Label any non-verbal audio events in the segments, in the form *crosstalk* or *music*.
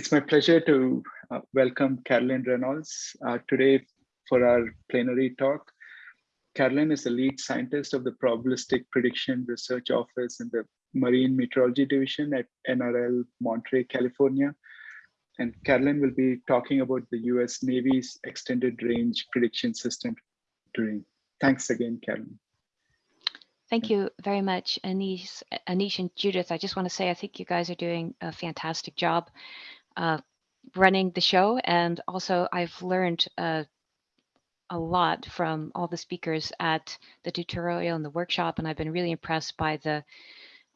It's my pleasure to uh, welcome Carolyn Reynolds uh, today for our plenary talk. Carolyn is the lead scientist of the Probabilistic Prediction Research Office in the Marine Meteorology Division at NRL Monterey, California. And Carolyn will be talking about the US Navy's Extended Range Prediction System today. Thanks again, Carolyn. Thank you very much, Anish, Anish and Judith. I just want to say I think you guys are doing a fantastic job uh, running the show. And also I've learned uh, a lot from all the speakers at the tutorial and the workshop. And I've been really impressed by the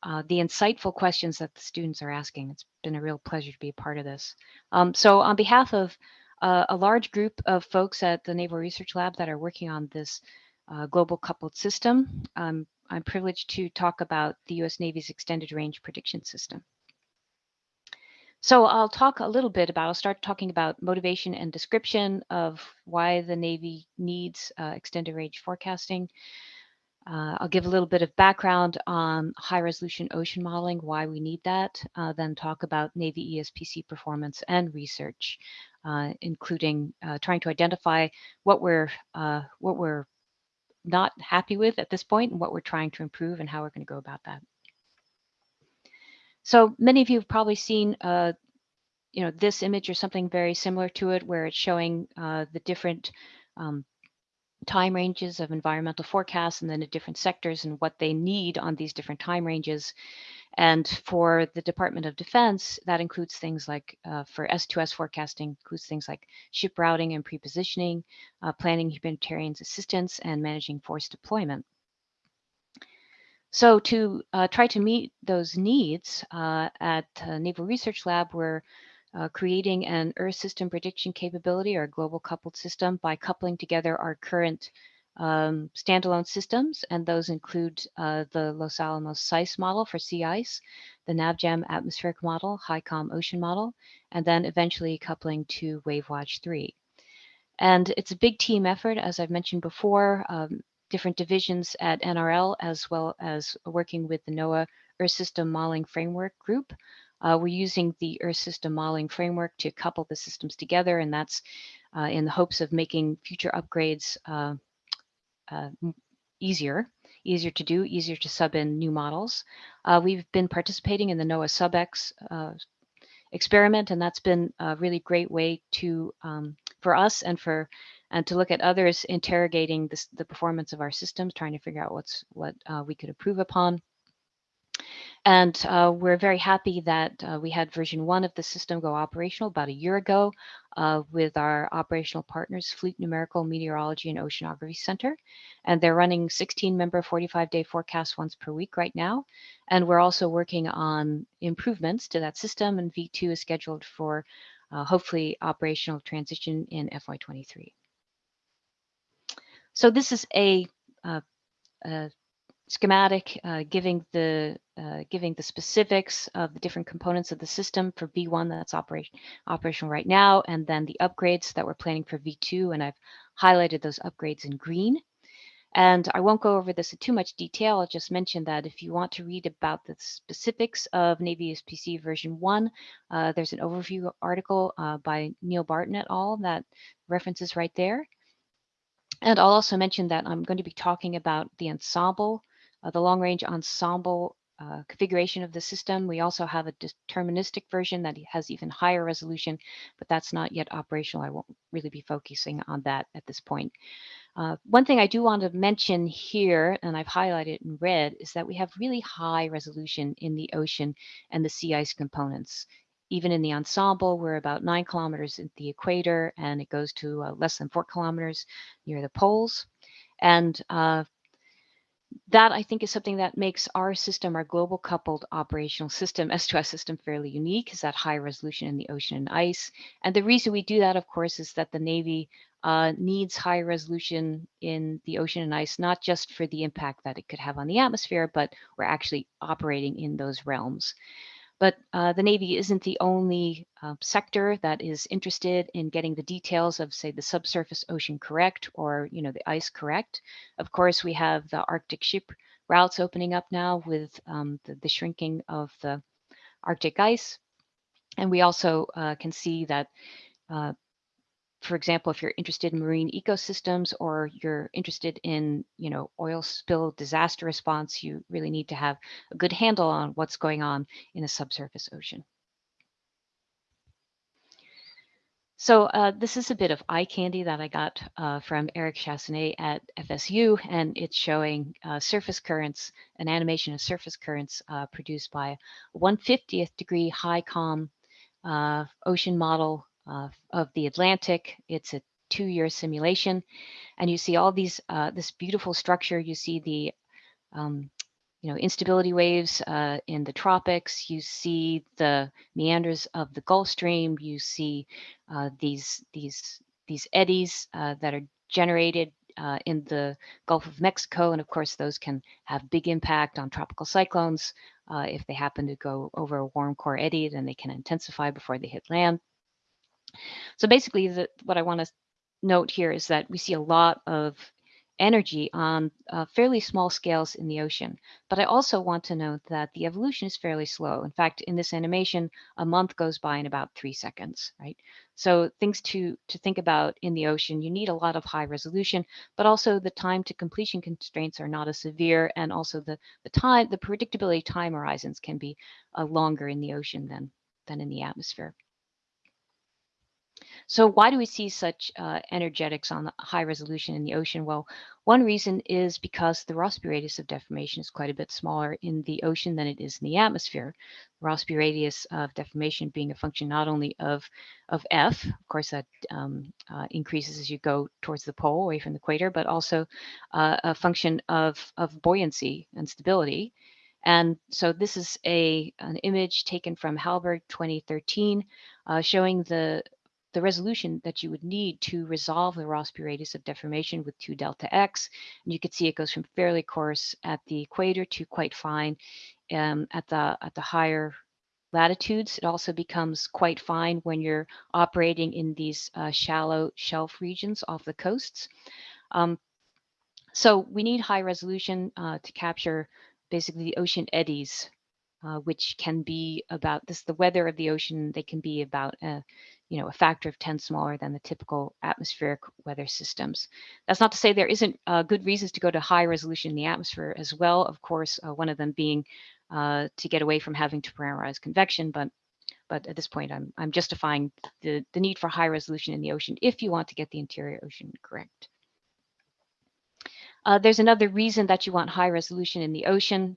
uh, the insightful questions that the students are asking. It's been a real pleasure to be a part of this. Um, so on behalf of uh, a large group of folks at the Naval Research Lab that are working on this uh, global coupled system, um, I'm privileged to talk about the US Navy's Extended Range Prediction System. So I'll talk a little bit about, I'll start talking about motivation and description of why the Navy needs uh, extended range forecasting. Uh, I'll give a little bit of background on high resolution ocean modeling, why we need that, uh, then talk about Navy ESPC performance and research, uh, including uh, trying to identify what we're, uh, what we're not happy with at this point and what we're trying to improve and how we're going to go about that. So many of you have probably seen, uh, you know, this image or something very similar to it, where it's showing uh, the different um, time ranges of environmental forecasts and then the different sectors and what they need on these different time ranges. And for the Department of Defense, that includes things like uh, for S2S forecasting, includes things like ship routing and prepositioning, uh, planning humanitarian assistance, and managing force deployment. So to uh, try to meet those needs uh, at uh, Naval Research Lab, we're uh, creating an Earth system prediction capability or global coupled system by coupling together our current um, standalone systems, and those include uh, the Los Alamos CICE model for sea ice, the NavGem atmospheric model, HYCOM ocean model, and then eventually coupling to WaveWatch 3. And it's a big team effort, as I've mentioned before. Um, different divisions at NRL, as well as working with the NOAA Earth System Modeling Framework Group. Uh, we're using the Earth System Modeling Framework to couple the systems together, and that's uh, in the hopes of making future upgrades uh, uh easier, easier to do, easier to sub in new models. Uh, we've been participating in the NOAA SubX uh, experiment, and that's been a really great way to um, for us and for and to look at others interrogating this, the performance of our systems, trying to figure out what's what uh, we could improve upon. And uh, we're very happy that uh, we had version one of the system go operational about a year ago uh, with our operational partners, Fleet Numerical Meteorology and Oceanography Center. And they're running 16 member 45 day forecasts once per week right now. And we're also working on improvements to that system and V2 is scheduled for uh, hopefully operational transition in FY23. So this is a, uh, a schematic uh, giving the uh, giving the specifics of the different components of the system for V1 that's operation operational right now, and then the upgrades that we're planning for V2, and I've highlighted those upgrades in green. And I won't go over this in too much detail. I'll just mention that if you want to read about the specifics of Navy ESPC version 1, uh, there's an overview article uh, by Neil Barton et al. that references right there. And I'll also mention that I'm going to be talking about the ensemble, uh, the long range ensemble uh, configuration of the system. We also have a deterministic version that has even higher resolution, but that's not yet operational. I won't really be focusing on that at this point. Uh, one thing I do want to mention here, and I've highlighted in red, is that we have really high resolution in the ocean and the sea ice components even in the ensemble, we're about nine kilometers at the equator and it goes to uh, less than four kilometers near the poles. And uh, that I think is something that makes our system, our global coupled operational system, *laughs* S2S system fairly unique is that high resolution in the ocean and ice. And the reason we do that, of course, is that the Navy uh, needs high resolution in the ocean and ice, not just for the impact that it could have on the atmosphere, but we're actually operating in those realms. But uh, the Navy isn't the only uh, sector that is interested in getting the details of, say, the subsurface ocean correct or, you know, the ice correct. Of course, we have the Arctic ship routes opening up now with um, the, the shrinking of the Arctic ice. and we also uh, can see that, uh, for example, if you're interested in marine ecosystems or you're interested in, you know, oil spill disaster response, you really need to have a good handle on what's going on in a subsurface ocean. So uh, this is a bit of eye candy that I got uh, from Eric Chassignet at FSU, and it's showing uh, surface currents, an animation of surface currents uh, produced by 150th degree HYCOM uh, ocean model uh, of the Atlantic. It's a two-year simulation, and you see all these this beautiful structure. You see the um, you know, instability waves uh, in the tropics. You see the meanders of the Gulf Stream. You see uh, these these these eddies uh, that are generated uh, in the Gulf of Mexico, and of course, those can have big impact on tropical cyclones. Uh, if they happen to go over a warm core eddy, then they can intensify before they hit land. So basically, the, what I want to note here is that we see a lot of energy on uh, fairly small scales in the ocean. But I also want to note that the evolution is fairly slow. In fact, in this animation, a month goes by in about three seconds, right? So things to, to think about in the ocean, you need a lot of high resolution, but also the time to completion constraints are not as severe. And also the, the time, the predictability time horizons can be uh, longer in the ocean than, than in the atmosphere. So why do we see such uh, energetics on high resolution in the ocean? Well, one reason is because the Rossby radius of deformation is quite a bit smaller in the ocean than it is in the atmosphere. Rossby radius of deformation being a function not only of, of F, of course that um, uh, increases as you go towards the pole away from the equator, but also uh, a function of, of buoyancy and stability. And so this is a an image taken from Hallberg 2013 uh, showing the the resolution that you would need to resolve the Rossby radius of deformation with 2 delta x. And you can see it goes from fairly coarse at the equator to quite fine um, at the at the higher latitudes. It also becomes quite fine when you're operating in these uh, shallow shelf regions off the coasts. Um, so we need high resolution uh, to capture basically the ocean eddies, uh, which can be about this the weather of the ocean. They can be about uh, you know, a factor of 10 smaller than the typical atmospheric weather systems. That's not to say there isn't uh, good reasons to go to high resolution in the atmosphere as well. Of course, uh, one of them being uh, to get away from having to parameterize convection, but but at this point, I'm I'm justifying the the need for high resolution in the ocean if you want to get the interior ocean correct. Uh, there's another reason that you want high resolution in the ocean.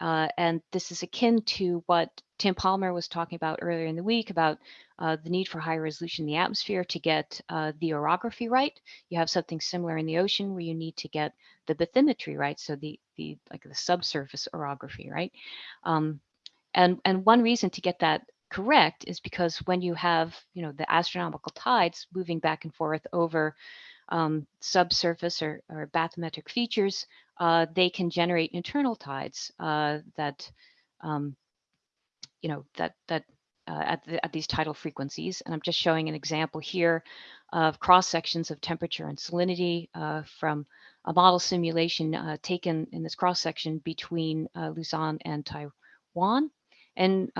Uh, and this is akin to what Tim Palmer was talking about earlier in the week about uh, the need for high resolution in the atmosphere to get uh, the orography right. You have something similar in the ocean where you need to get the bathymetry right, so the the like the subsurface orography right. Um, and and one reason to get that correct is because when you have you know the astronomical tides moving back and forth over um, subsurface or, or bathymetric features, uh, they can generate internal tides uh, that, um, you know, that that uh, at, the, at these tidal frequencies. And I'm just showing an example here of cross sections of temperature and salinity uh, from a model simulation uh, taken in this cross section between uh, Luzon and Taiwan. And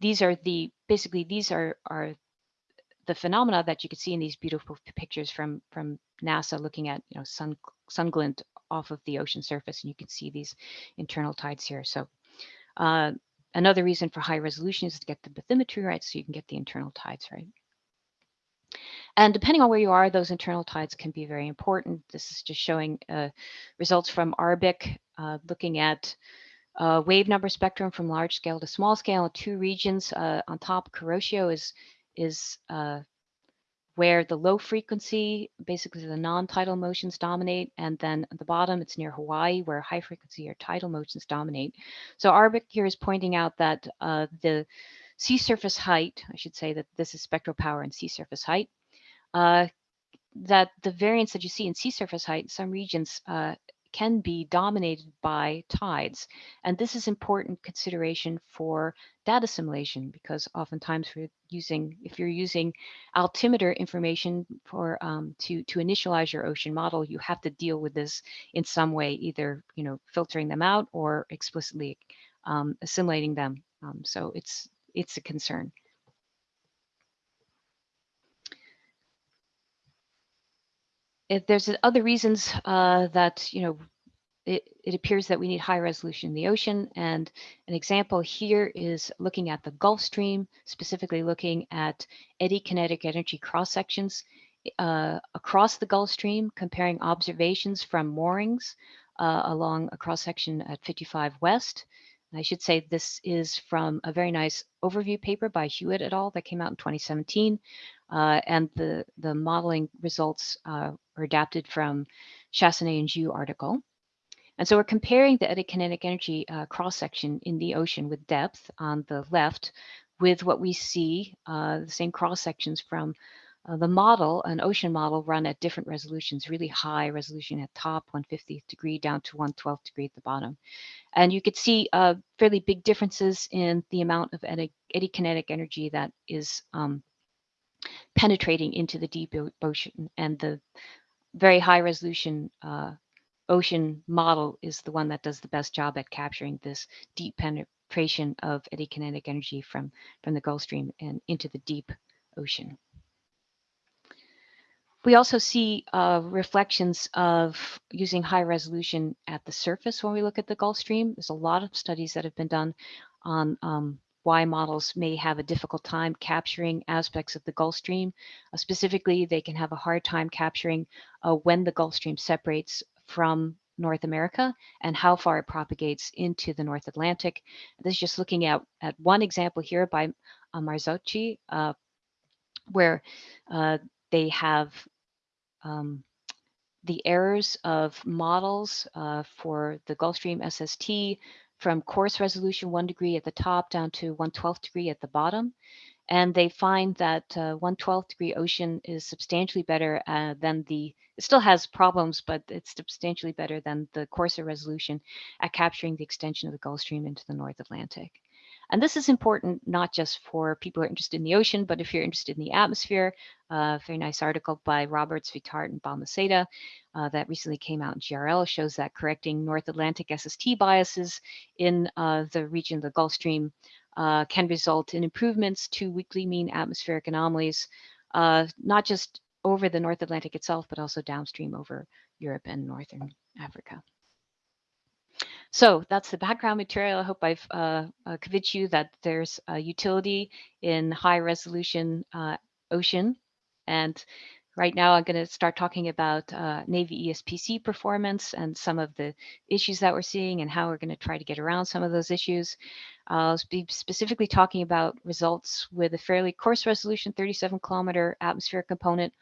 these are the basically these are are the phenomena that you can see in these beautiful pictures from from NASA looking at you know sun sun glint off of the ocean surface and you can see these internal tides here. So uh, another reason for high resolution is to get the bathymetry right so you can get the internal tides right. And depending on where you are those internal tides can be very important. This is just showing uh, results from ARBIC uh, looking at uh, wave number spectrum from large scale to small scale. Two regions uh, on top Kuroshio is is uh, where the low frequency, basically the non-tidal motions dominate, and then at the bottom it's near Hawaii where high frequency or tidal motions dominate. So ARBIC here is pointing out that uh, the sea surface height, I should say that this is spectral power and sea surface height, uh, that the variance that you see in sea surface height in some regions uh, can be dominated by tides. And this is important consideration for data assimilation because oftentimes we're using, if you're using altimeter information for um, to, to initialize your ocean model, you have to deal with this in some way, either you know filtering them out or explicitly um, assimilating them. Um, so it's it's a concern. If there's other reasons uh, that, you know, it, it, appears that we need high resolution in the ocean. And an example here is looking at the Gulf Stream, specifically looking at eddy kinetic energy cross sections uh, across the Gulf Stream, comparing observations from moorings uh, along a cross section at 55 West. I should say this is from a very nice overview paper by Hewitt et al. that came out in 2017. Uh, and the, the modeling results are adapted from Chassignet and Xu article. And so we're comparing the eddy kinetic energy uh, cross-section in the ocean with depth on the left with what we see, uh, the same cross-sections from uh, the model, an ocean model run at different resolutions, really high resolution at top, 150th degree down to 112th degree at the bottom. And you could see uh, fairly big differences in the amount of eddy, eddy kinetic energy that is um, penetrating into the deep ocean and the very high resolution uh, ocean model is the one that does the best job at capturing this deep penetration of eddy kinetic energy from, from the Gulf Stream and into the deep ocean. We also see uh, reflections of using high resolution at the surface when we look at the Gulf Stream. There's a lot of studies that have been done on um, why models may have a difficult time capturing aspects of the Gulf Stream. Uh, specifically, they can have a hard time capturing uh, when the Gulf Stream separates from North America and how far it propagates into the North Atlantic. This is just looking at, at one example here by uh, Marzocchi, uh, where uh, they have um, the errors of models uh, for the Gulf Stream SST from coarse resolution one degree at the top down to 1 12th degree at the bottom. And they find that uh, 1 12th degree ocean is substantially better uh, than the, it still has problems, but it's substantially better than the coarser resolution at capturing the extension of the Gulf Stream into the North Atlantic. And this is important not just for people who are interested in the ocean, but if you're interested in the atmosphere, a uh, very nice article by Roberts, Vitart, and Balmaseda uh, that recently came out in GRL shows that correcting North Atlantic SST biases in uh, the region of the Gulf Stream uh, can result in improvements to weekly mean atmospheric anomalies, uh, not just over the North Atlantic itself, but also downstream over Europe and Northern Africa. So that's the background material. I hope I've uh, uh, convinced you that there's a utility in high resolution uh, ocean. And right now I'm going to start talking about uh, Navy ESPC performance and some of the issues that we're seeing and how we're going to try to get around some of those issues. I'll be specifically talking about results with a fairly coarse resolution 37 kilometer atmospheric component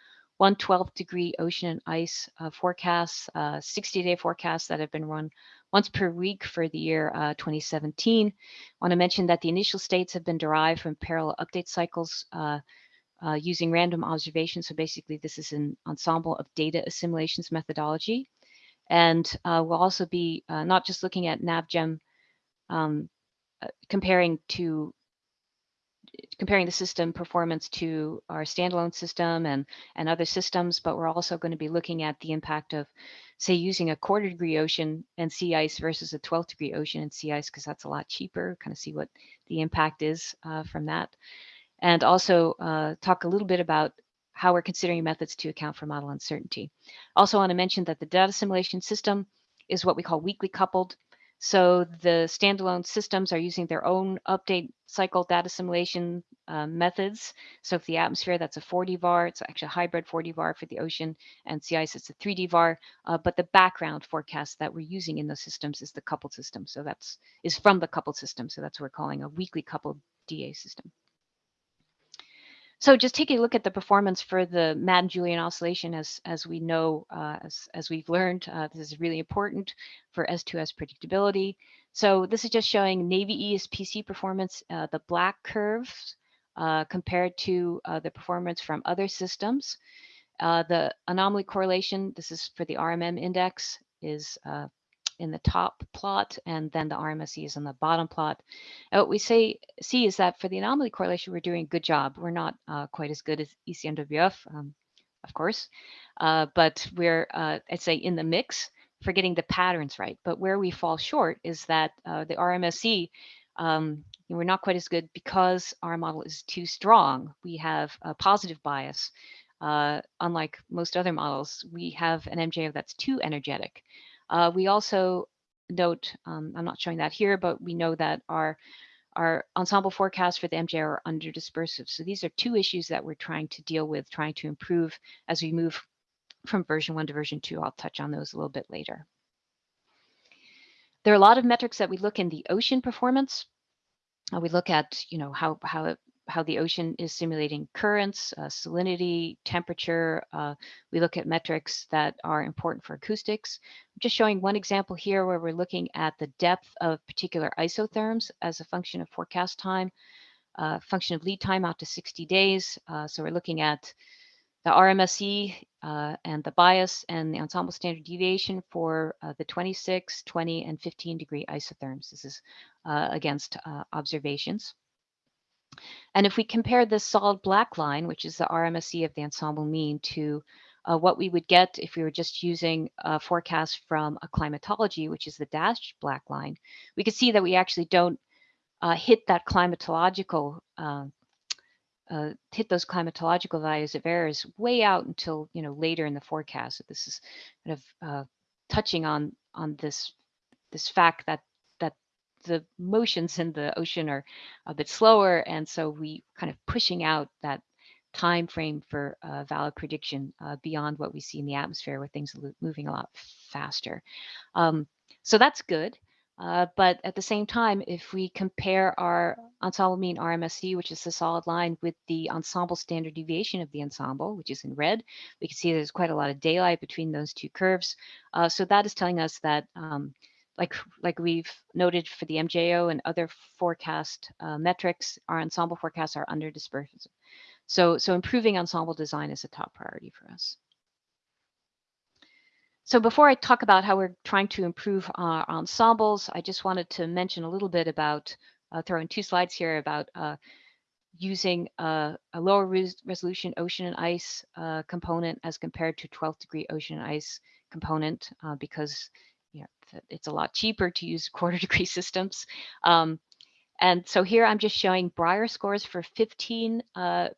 112 degree ocean and ice uh, forecasts, uh, 60 day forecasts that have been run once per week for the year uh, 2017. I want to mention that the initial states have been derived from parallel update cycles uh, uh, using random observations. So basically this is an ensemble of data assimilations methodology. And uh, we'll also be uh, not just looking at NavGem um, uh, comparing to comparing the system performance to our standalone system and, and other systems, but we're also going to be looking at the impact of, say, using a quarter degree ocean and sea ice versus a 12th degree ocean and sea ice, because that's a lot cheaper, kind of see what the impact is uh, from that. And also uh, talk a little bit about how we're considering methods to account for model uncertainty. Also want to mention that the data assimilation system is what we call weakly coupled. So the standalone systems are using their own update cycle data assimilation uh, methods. So for the atmosphere, that's a 4D VAR. It's actually a hybrid 4D VAR for the ocean and sea ice, it's a 3D VAR. Uh, but the background forecast that we're using in those systems is the coupled system. So that's is from the coupled system. So that's what we're calling a weakly coupled DA system. So just taking a look at the performance for the Madden-Julian oscillation, as, as we know, uh, as, as we've learned, uh, this is really important for S2S predictability. So this is just showing Navy ESPC performance, uh, the black curves uh, compared to uh, the performance from other systems. Uh, the anomaly correlation, this is for the RMM index, is in the top plot, and then the RMSE is in the bottom plot. What we say see is that for the anomaly correlation, we're doing a good job. We're not uh, quite as good as ECMWF, um, of course, uh, but we're, uh, I'd say, in the mix for getting the patterns right. But where we fall short is that uh, the RMSE um, we're not quite as good because our model is too strong. We have a positive bias. Uh, unlike most other models, we have an MJO that's too energetic. Uh, we also note, um, I'm not showing that here, but we know that our our ensemble forecasts for the MJO are under dispersive. So these are two issues that we're trying to deal with, trying to improve as we move from version one to version two. I'll touch on those a little bit later. There are a lot of metrics that we look in the ocean performance. Uh, we look at, you know, how how it, how the ocean is simulating currents, uh, salinity, temperature. Uh, we look at metrics that are important for acoustics. I'm just showing one example here where we're looking at the depth of particular isotherms as a function of forecast time, uh, function of lead time out to 60 days. Uh, so we're looking at the RMSE uh, and the bias and the ensemble standard deviation for uh, the 26, 20, and 15 degree isotherms. This is against observations. And if we compare this solid black line, which is the RMSE of the ensemble mean, to uh, what we would get if we were just using a forecast from a climatology, which is the dashed black line, we could see that we actually don't uh, hit that climatological uh, hit those climatological values of errors way out until you know later in the forecast. So this is kind of uh, touching on on this this fact that the motions in the ocean are a bit slower, and so we kind of pushing out that time frame for uh, valid prediction uh, beyond what we see in the atmosphere, where things are moving a lot faster. Um, so that's good. Uh, but at the same time, if we compare our ensemble mean RMSE, which is the solid line, with the ensemble standard deviation of the ensemble, which is in red, we can see there's quite a lot of daylight between those two curves. Uh, so that is telling us that, um, like, like we've noted for the MJO and other forecast uh, metrics, our ensemble forecasts are under dispersion. So, so improving ensemble design is a top priority for us. So before I talk about how we're trying to improve our ensembles, I just wanted to mention a little bit about, uh, throw in two slides here about uh, using a, a lower res resolution ocean and ice uh, component as compared to 12th degree ocean and ice component uh, because you know, it's a lot cheaper to use *laughs* quarter degree systems. Um, and so here I'm just showing Brier scores for 15% uh,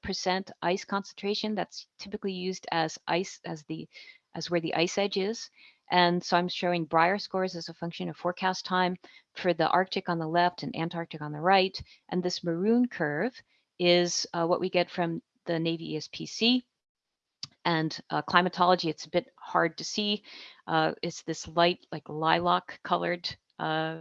ice concentration. That's typically used as ice as the as where the ice edge is. And so I'm showing Brier scores as a function of forecast time for the Arctic on the left and Antarctic on the right. And this maroon curve is uh, what we get from the Navy ESPC. And uh, climatology, it's a bit hard to see. Uh, it's this light, like lilac colored uh,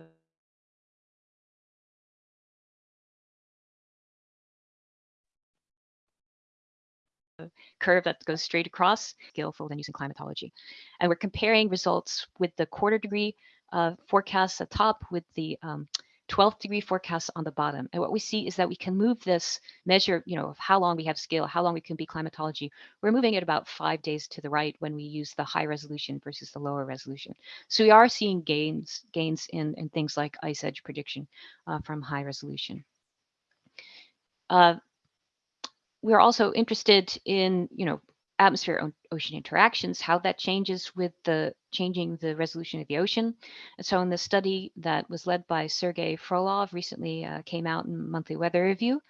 curve that goes straight across skillful than using climatology. And we're comparing results with the quarter degree uh, forecasts at top with the um, 12th degree forecasts on the bottom. And what we see is that we can move this measure, you know, of how long we have scale, how long we can be climatology. We're moving it about five days to the right when we use the high resolution versus the lower resolution. So we are seeing gains gains in, in things like ice edge prediction uh, from high resolution. Uh, we're also interested in, you know, atmosphere ocean interactions, how that changes with the changing the resolution of the ocean. And so in the study that was led by Sergei Frolov recently uh, came out in Monthly Weather Review,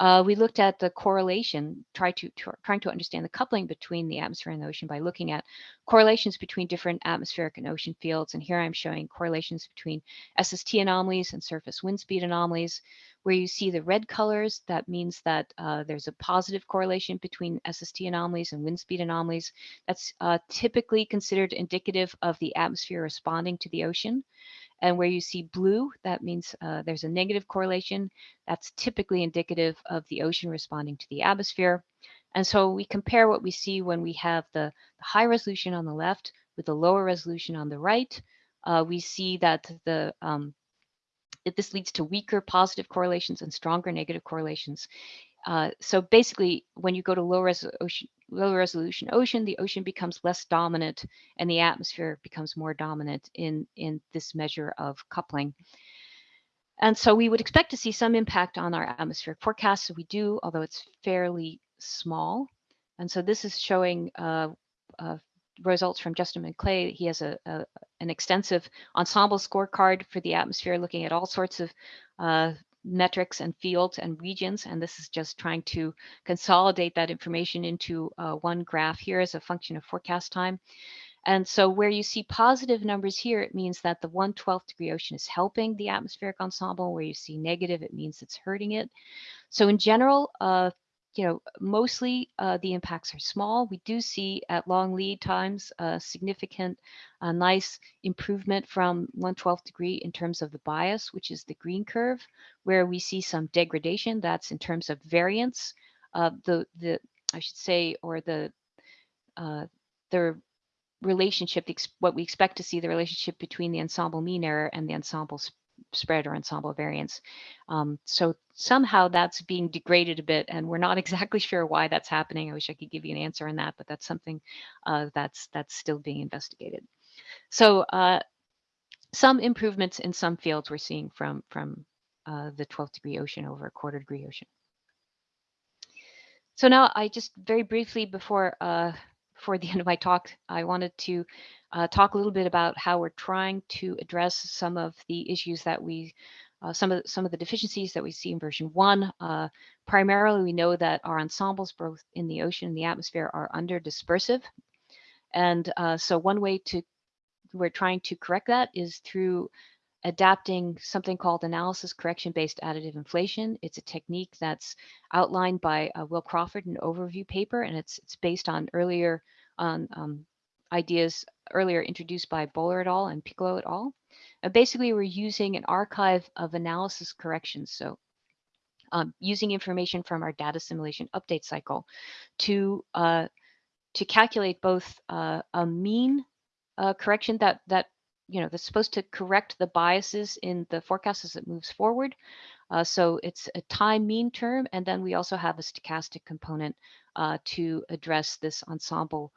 uh, we looked at the correlation, try to, to, trying to understand the coupling between the atmosphere and the ocean by looking at correlations between different atmospheric and ocean fields. And here I'm showing correlations between SST anomalies and surface wind speed anomalies. Where you see the red colors, that means that uh, there's a positive correlation between SST anomalies and wind speed anomalies. That's uh, typically considered indicative of the atmosphere responding to the ocean. And where you see blue, that means uh, there's a negative correlation. That's typically indicative of the ocean responding to the atmosphere. And so we compare what we see when we have the, the high resolution on the left with the lower resolution on the right. Uh, we see that the um, this leads to weaker positive correlations and stronger negative correlations. Uh, so basically, when you go to low, res ocean, low resolution ocean, the ocean becomes less dominant and the atmosphere becomes more dominant in, in this measure of coupling. And so we would expect to see some impact on our atmospheric forecast. So we do, although it's fairly small. And so this is showing uh, uh, results from Justin McLay. He has a, a, an extensive ensemble scorecard for the atmosphere, looking at all sorts of uh, metrics and fields and regions. And this is just trying to consolidate that information into uh, one graph here as a function of forecast time. And so where you see positive numbers here, it means that the 1 12th degree ocean is helping the atmospheric ensemble. Where you see negative, it means it's hurting it. So in general, uh, you know, mostly uh, the impacts are small. We do see at long lead times a significant, uh, nice improvement from 112th degree in terms of the bias, which is the green curve, where we see some degradation. That's in terms of variance. Uh, the the I should say, or the uh, the relationship, what we expect to see the relationship between the ensemble mean error and the ensemble spread or ensemble variance. Um, so somehow that's being degraded a bit and we're not *laughs* exactly sure why that's happening. I wish I could give you an answer on that, but that's something uh, that's that's still being investigated. So uh, some improvements in some fields we're seeing from, from uh, the 12th degree ocean over a quarter degree ocean. So now I just very briefly before uh, before the end of my talk, I wanted to uh, talk a little bit about how we're trying to address some of the issues that we, uh, some of some of the deficiencies that we see in version one. Uh, primarily, we know that our ensembles, both in the ocean and the atmosphere, are under dispersive, and uh, so one way to we're trying to correct that is through adapting something called analysis correction based additive inflation. It's a technique that's outlined by uh, Will Crawford in an overview paper, and it's it's based on earlier on um, ideas earlier introduced by Bowler et al. and Piccolo et al. Uh, basically, we're using an archive of analysis corrections. So um, using information from our data simulation update cycle to uh, to calculate both uh, a mean uh, correction that that you know, that's supposed to correct the biases in the forecast as it moves forward. Uh, so it's a time mean term, and then we also have a stochastic component uh, to address this ensemble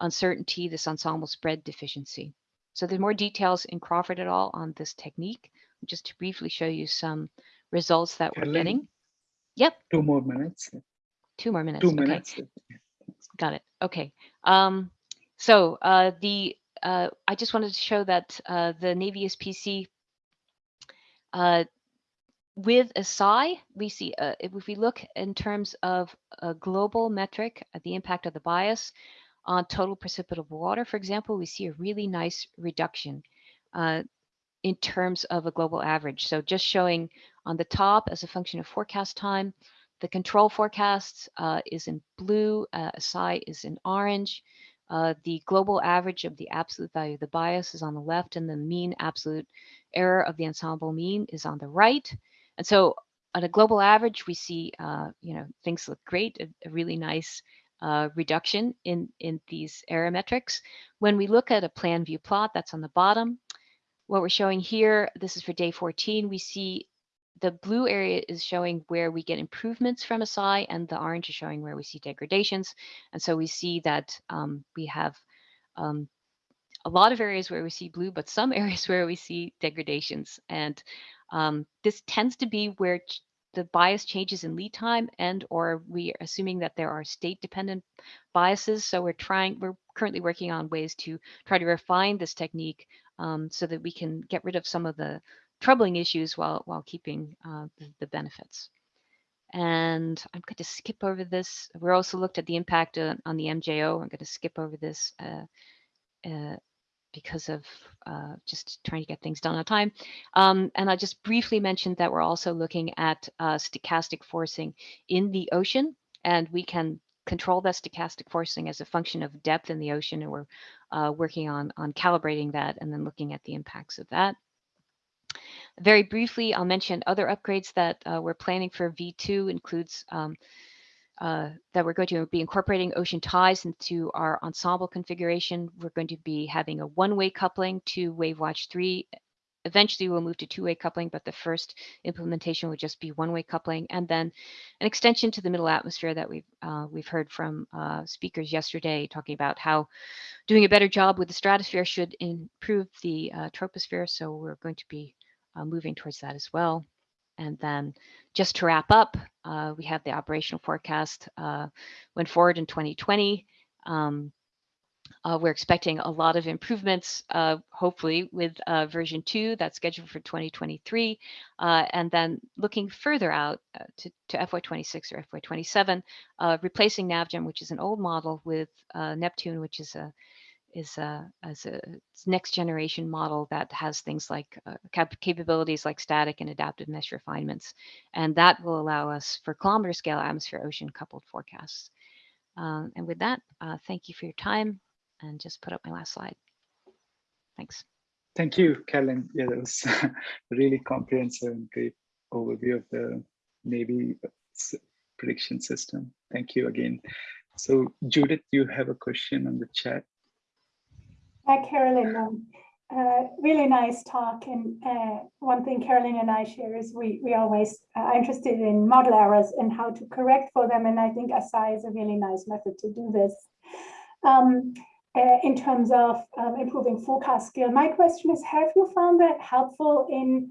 uncertainty, this ensemble spread deficiency. So there's more details in Crawford et al. on this technique. Just to briefly show you some results that we're getting. Yep. Two more minutes. Two more minutes. Two okay. minutes. Got it. Okay. Um, so uh, the uh, I just wanted to show that uh, the Navy ESPC uh, with ASAI, we see uh, if we look in terms of a global metric, the impact of the bias on total precipitable water, for example, we see a really nice reduction uh, in terms of a global average. So just showing on the top as a function of forecast time, the control forecast uh, is in blue, uh, ASAI is in orange. Uh, the global average of the absolute value of the bias is on the left and the mean absolute error of the ensemble mean is on the right. And so on a global average, we see, uh, you know, things look great, a, a really nice uh, reduction in, in these error metrics. When we look at a plan view plot, that's on the bottom, what we're showing here, this is for day 14, we see the blue area is showing where we get improvements from ASAI and the orange is showing where we see degradations. And so we see that um, we have um, a lot of areas where we see blue, but some *laughs* areas where we see degradations. And um, this tends to be where the bias changes in lead time and or we are assuming that there are state dependent biases. So we're trying, we're currently working on ways to try to refine this technique um, so that we can get rid of some of the troubling issues while while keeping uh, the, the, benefits. And I'm going to skip over this. We're also looked at the impact on, on the MJO. I'm going to skip over this uh, uh, because of uh, just trying to get things done on time. Um, and I just briefly mentioned that we're also looking at uh, stochastic forcing in the ocean, and we can control that stochastic forcing as a function of depth in the ocean, and we're uh, working on on calibrating that and then looking at the impacts of that. Very briefly, I'll mention other upgrades that uh, we're planning for V2 includes um, uh, that we're going to be incorporating ocean ties into our ensemble configuration. We're going to be having a one-way coupling to WaveWatch 3. Eventually, we'll move to two-way coupling, but the first implementation would just be one-way coupling, and then an extension to the middle atmosphere that we've uh, we've heard from uh, speakers yesterday, talking about how doing a better job with the stratosphere should improve the uh, troposphere. So we're going to be uh, moving towards that as well. And then just to wrap up, uh, we have the operational forecast uh, went forward in 2020. Um, uh, we're expecting a lot of improvements, uh, hopefully with uh, version two that's scheduled for 2023. Uh, and then looking further out to, to FY26 or FY27, uh, replacing NavGem, which is an old model, with Neptune, which is a is a, as a next generation model that has things like cap capabilities like static and adaptive mesh refinements. And that will allow us for kilometer scale atmosphere ocean coupled forecasts. Um, and with that, thank you for your time and just put up my last slide. Thanks. Thank you, Kellen. Yeah, that was *laughs* really comprehensive and great overview of the Navy prediction system. Thank you again. So Judith, you have a question on the chat. Hi, Carolyn. Um, uh, really nice talk. And uh, one thing Carolyn and I share is we, we always are interested in model errors and how to correct for them. And I think ASI is a really nice method to do this. Um, uh, in terms of um, improving forecast skill. My question is, have you found that helpful in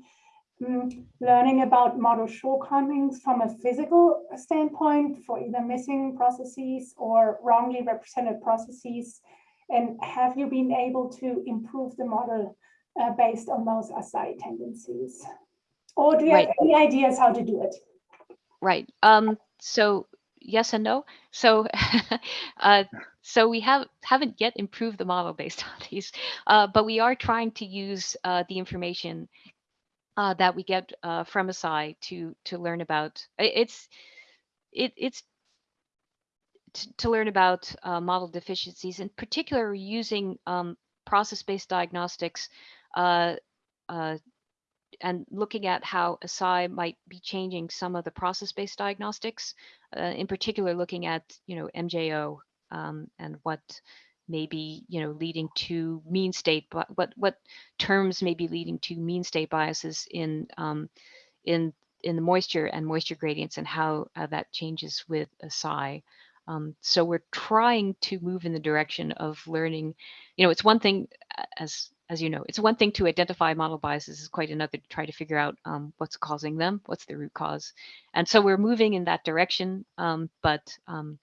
um, learning about model shortcomings from a physical standpoint for either missing processes or wrongly represented processes? And have you been able to improve the model uh, based on those ASAI tendencies? Or do you right. have any ideas how to do it? Right. Um, so yes and no. So, *laughs* uh, so we have haven't yet improved the model based *laughs* on these, uh, but we are trying to use uh, the information uh, that we get uh, from ASAI to to learn about. It's it it's to, learn about uh, model deficiencies. In particular, using um, process-based diagnostics and looking at how ASAI might be changing some of the process-based diagnostics, uh, in particular looking at, you know, MJO um, and what may be, you know, leading to mean state, what what terms may be leading to mean state biases in um, in in the moisture and moisture gradients and how uh, that changes with ASAI. Um, so we're trying to move in the direction of learning, you know, it's one thing as as you know, it's one thing to identify model biases, is quite another to try to figure out um, what's causing them, what's the root cause. And so we're moving in that direction, um, but um,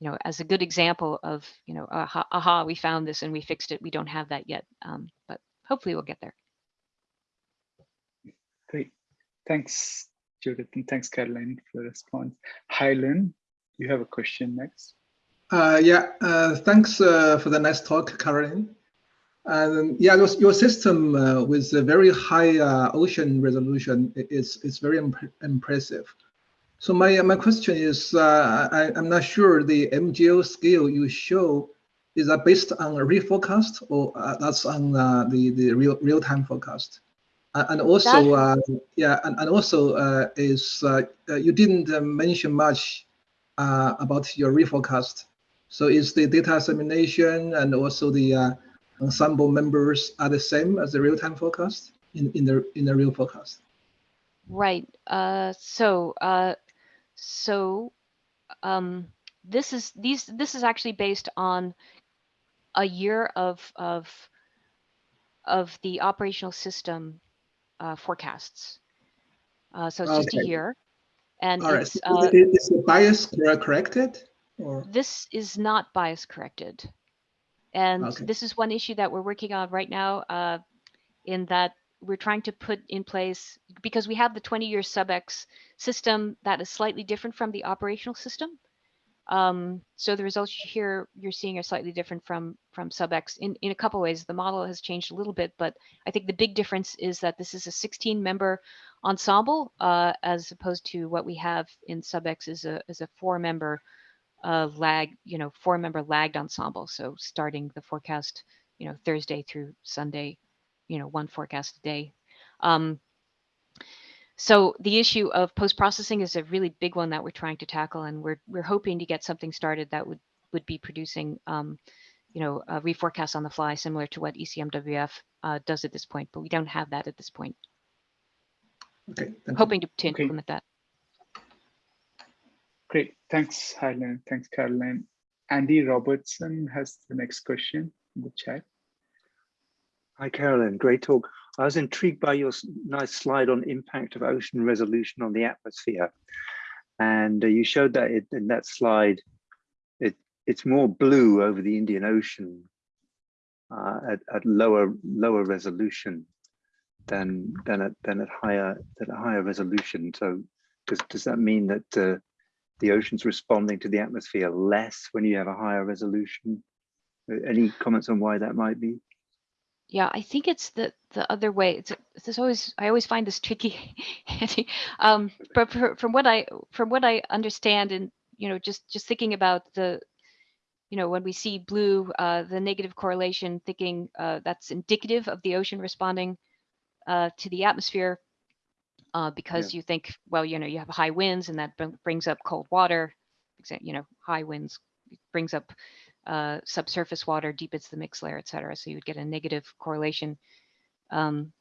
you know, as a good example of, you know, aha, aha, we found this and we fixed it. We don't have that yet, um, but hopefully we'll get there. Great. Thanks, Judith, and thanks, Caroline, for the response. Hi, Lynn, you have a question next. Uh, yeah, uh, thanks uh, for the nice talk, Caroline. And yeah, your, your system uh, with a very high uh, ocean resolution is, is very imp impressive. So my, my question is, uh, I, am not sure the MJO scale you show, is that based on a reforecast or uh, that's on uh, the, the real, real-time forecast? and also, uh, yeah, and, and also is, you didn't mention much about your reforecast. So is the data assimilation and also the ensemble members are the same as the real-time forecast in, in the in the real forecast? Right. Uh, so uh, so um, this is these this is actually based on a year of of of the operational system uh, forecasts. Uh, so it's okay. just a year. And All it's, uh, is the bias corrected? Or? This is not bias corrected. And okay. this is one issue that we're working on right now uh, in that we're trying to put in place, because we have the 20-year SubX system that is slightly different from the operational system. Um, so the results here you're seeing are slightly different from from SubX in, in a couple ways. The model has changed a little bit, but I think the big difference is that this is a 16 member ensemble uh, as opposed to what we have in SubX is a, is a four member uh, lag, you know, four member lagged ensemble. So starting the forecast, you know, Thursday through Sunday, you know, one forecast a day. Um, so the issue of post-processing is a really big one that we're trying to tackle, and we're we're hoping to get something started that would would be producing, um, you know, a reforecast on the fly, similar to what ECMWF uh, does at this point. But we don't have that at this point. Okay. Hoping to, to okay. implement that. Great. Thanks, Helen. Thanks, Caroline. Andy Robertson has the next question in the chat. Hi, Carolyn. Great talk. I was intrigued by your nice slide on impact of ocean resolution on the atmosphere. And uh, you showed that it, in that slide, it it's more blue over the Indian Ocean uh, at, at lower lower resolution than than at than at higher at a higher resolution. So does does that mean that uh, the ocean's responding to the atmosphere less when you have a higher resolution? Any comments on why that might be? Yeah, I think it's the the other way. It's it's always I always find this tricky. *laughs* Um, but for, from what I from what I understand, and you know, just just thinking about the, you know, when we see blue, uh, the negative correlation, thinking uh, that's indicative of the ocean responding uh, to the atmosphere, uh, because you think, well, you know, you have high winds, and that br- brings up cold water. You know, high winds brings up uh, subsurface water, deepens the mixed layer, et cetera. So you would get a negative correlation, um,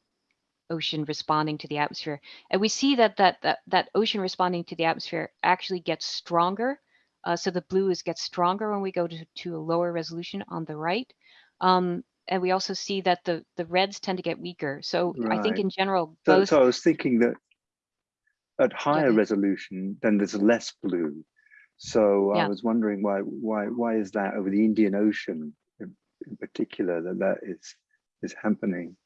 ocean responding to the atmosphere. And we see that that that, that ocean responding to the atmosphere actually gets stronger. Uh, so the blue is gets stronger when we go to, to a lower resolution on the right. Um, and we also see that the the reds tend to get weaker. So I think in general, So, both so I was thinking that at higher ahead. resolution, then there's less blue. So I was wondering why why why is that over the Indian Ocean in, in particular that that is is happening?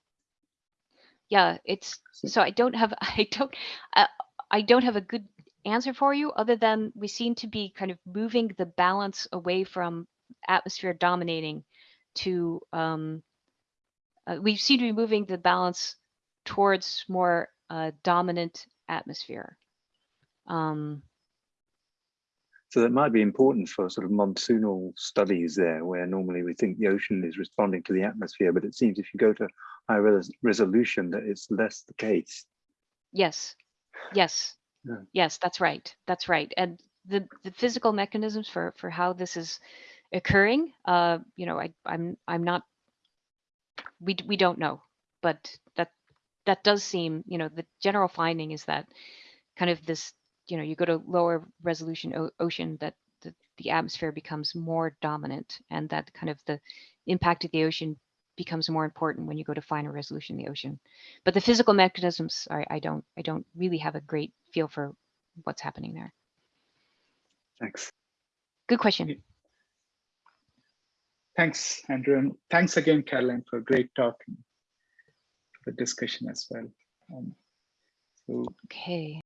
yeah, it's So- so I don't have *laughs* I don't uh, I don't have a good answer for you other than we seem to be kind of moving the balance away from atmosphere dominating to um uh, we seem to be moving the balance towards more uh, dominant atmosphere. Um, So that might be important for sort of monsoonal studies there, where normally we think the ocean is responding to the atmosphere, but it seems if you go to high res resolution that it's less the case. Yes, yes, Yeah. yes, that's right. That's right. And the the physical mechanisms for for how this is occurring, uh, you know, I I'm I'm not. We we don't know, but that that does seem, you know, the general finding is that kind of this, you know, you go to lower resolution o ocean that the, the atmosphere becomes more dominant, and that kind of the impact of the ocean becomes more important when you go to finer resolution in the ocean but the physical mechanisms I, I don't i don't really have a great feel for what's happening there Thanks. good question Thanks, Andrew. And thanks again, Caroline, for a great talk and for discussion as well. Um, so okay